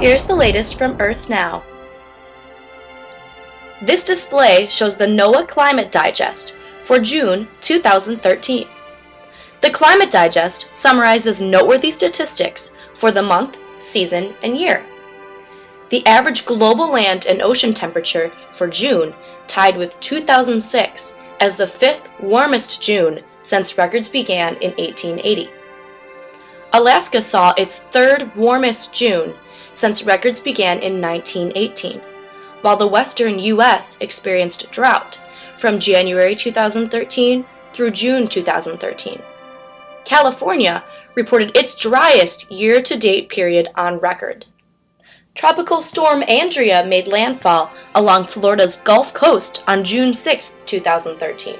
Here's the latest from Earth Now. This display shows the NOAA Climate Digest for June 2013. The Climate Digest summarizes noteworthy statistics for the month, season, and year. The average global land and ocean temperature for June tied with 2006 as the fifth warmest June since records began in 1880. Alaska saw its third warmest June since records began in 1918, while the western U.S. experienced drought from January 2013 through June 2013. California reported its driest year-to-date period on record. Tropical Storm Andrea made landfall along Florida's Gulf Coast on June 6, 2013.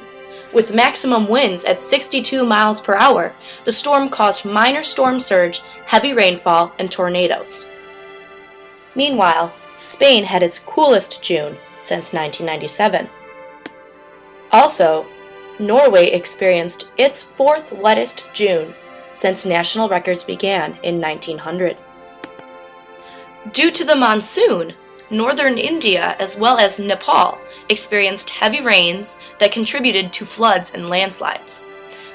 With maximum winds at 62 miles per hour, the storm caused minor storm surge, heavy rainfall, and tornadoes. Meanwhile, Spain had its coolest June since 1997. Also, Norway experienced its fourth wettest June since national records began in 1900. Due to the monsoon, northern India as well as Nepal experienced heavy rains that contributed to floods and landslides.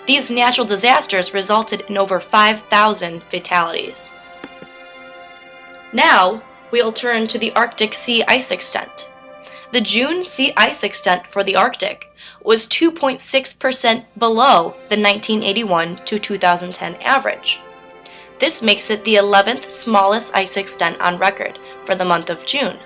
These natural disasters resulted in over 5,000 fatalities. Now, we'll turn to the Arctic sea ice extent. The June sea ice extent for the Arctic was 2.6% below the 1981 to 2010 average. This makes it the 11th smallest ice extent on record for the month of June.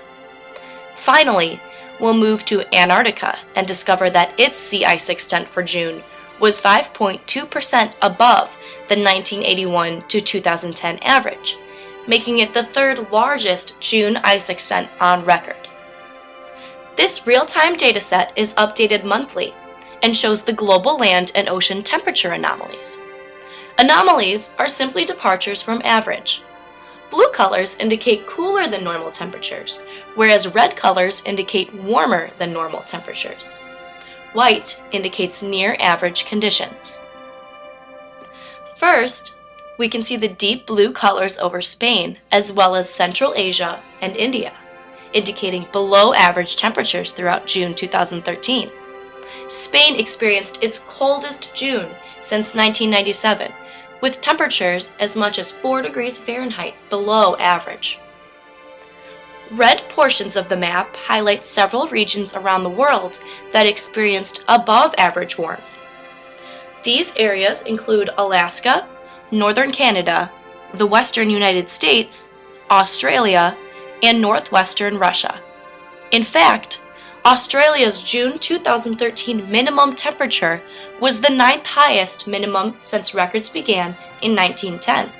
Finally, we'll move to Antarctica and discover that its sea ice extent for June was 5.2% above the 1981 to 2010 average, making it the third largest June ice extent on record. This real-time dataset is updated monthly and shows the global land and ocean temperature anomalies. Anomalies are simply departures from average. Blue colors indicate cooler than normal temperatures, whereas red colors indicate warmer than normal temperatures. White indicates near average conditions. First, we can see the deep blue colors over Spain, as well as Central Asia and India, indicating below average temperatures throughout June 2013. Spain experienced its coldest June since 1997, with temperatures as much as 4 degrees Fahrenheit below average. Red portions of the map highlight several regions around the world that experienced above average warmth. These areas include Alaska, northern Canada, the western United States, Australia, and northwestern Russia. In fact, Australia's June 2013 minimum temperature was the ninth highest minimum since records began in 1910.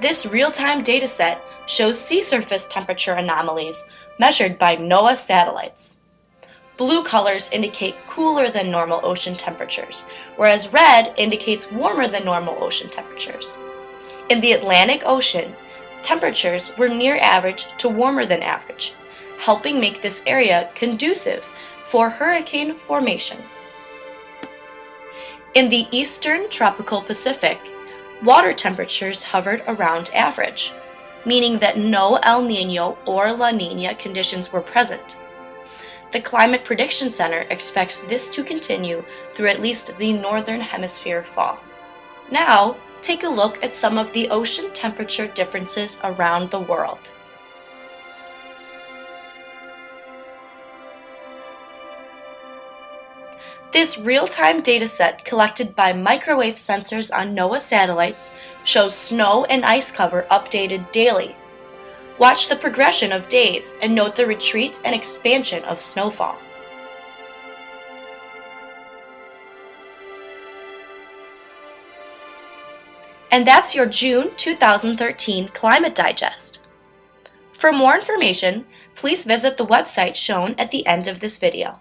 This real-time dataset shows sea surface temperature anomalies measured by NOAA satellites. Blue colors indicate cooler than normal ocean temperatures, whereas red indicates warmer than normal ocean temperatures. In the Atlantic Ocean, temperatures were near average to warmer than average, helping make this area conducive for hurricane formation. In the eastern tropical Pacific, water temperatures hovered around average, meaning that no El Nino or La Nina conditions were present. The Climate Prediction Center expects this to continue through at least the northern hemisphere fall. Now, take a look at some of the ocean temperature differences around the world. This real-time dataset collected by microwave sensors on NOAA satellites shows snow and ice cover updated daily. Watch the progression of days and note the retreat and expansion of snowfall. And that's your June 2013 Climate Digest. For more information, please visit the website shown at the end of this video.